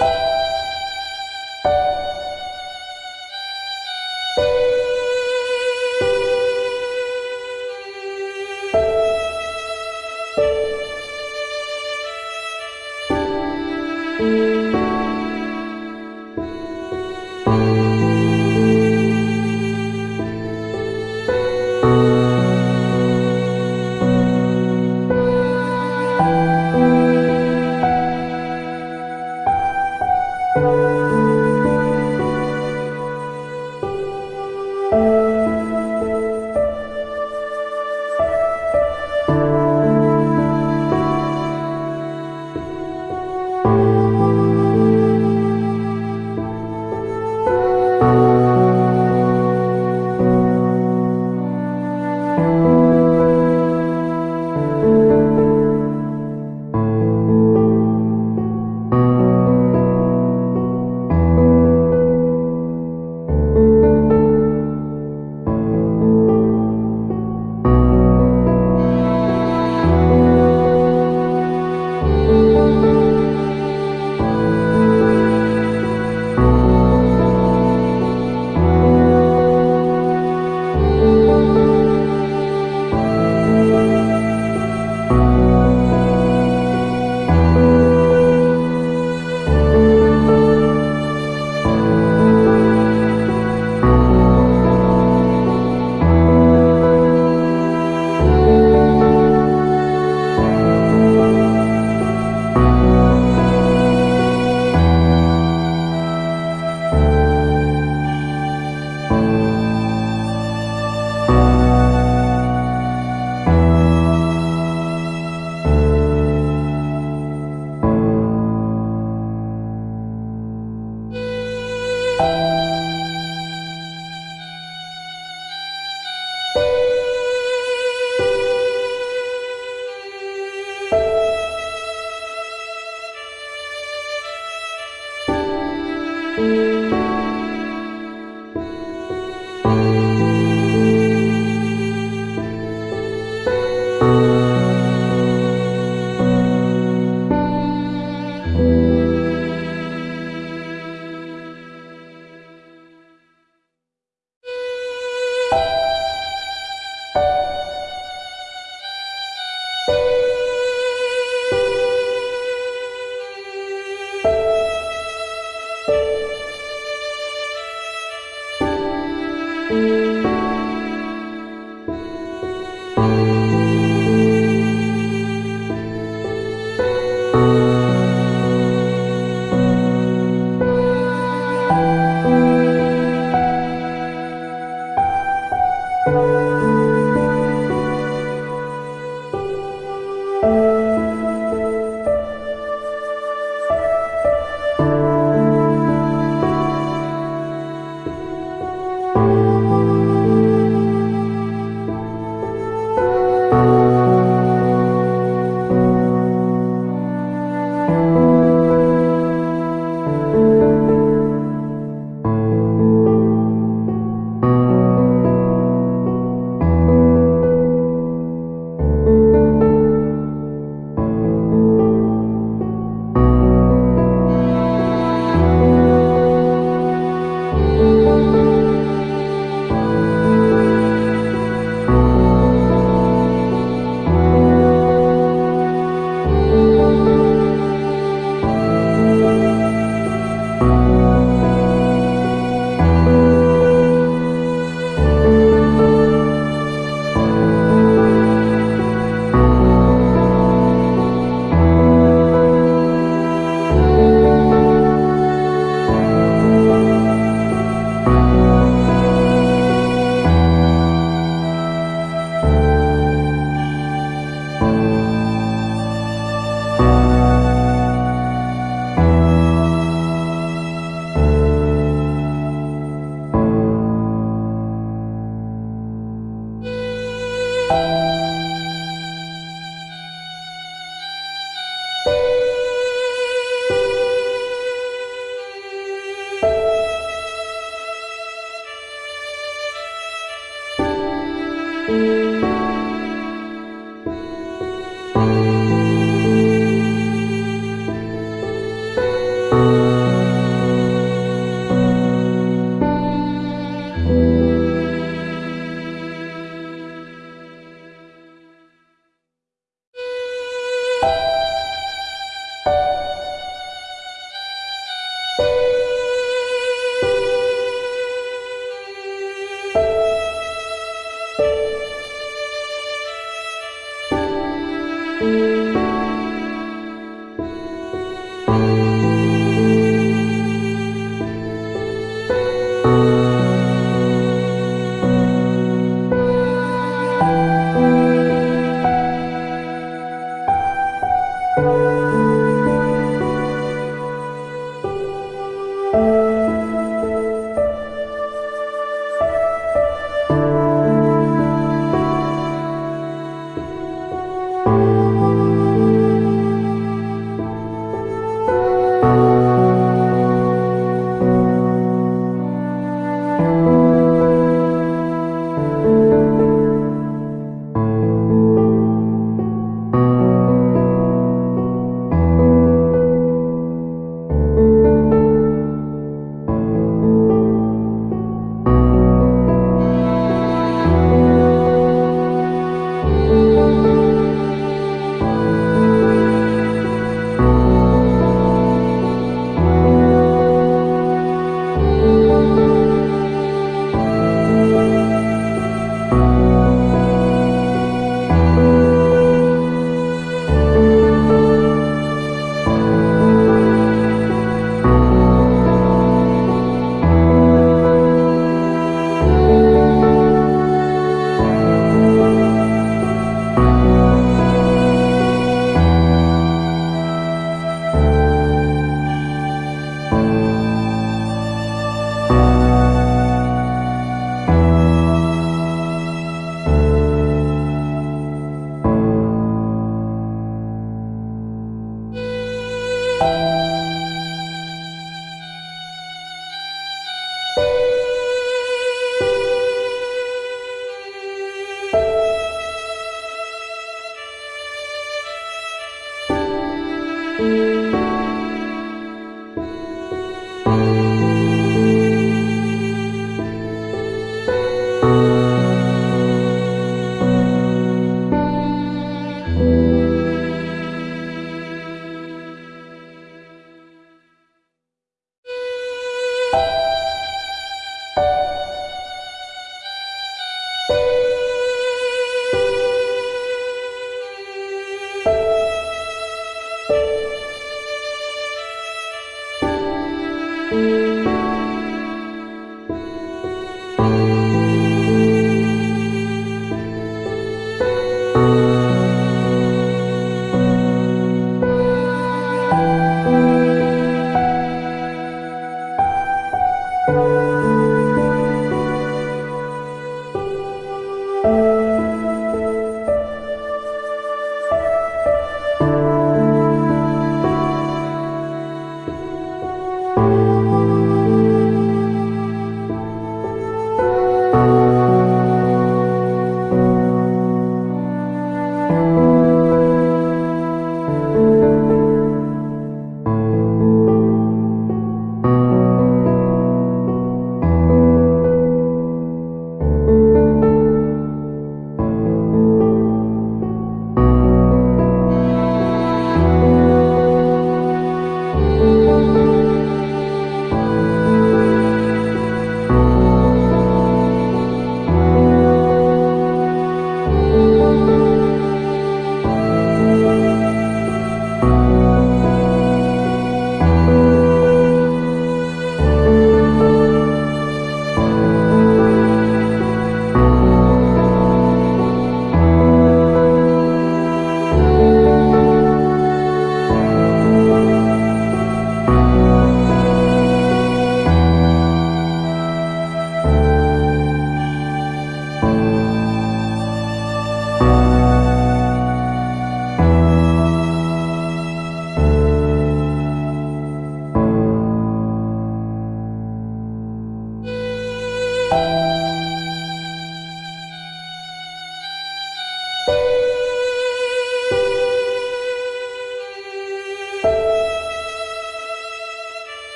Bye.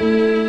Música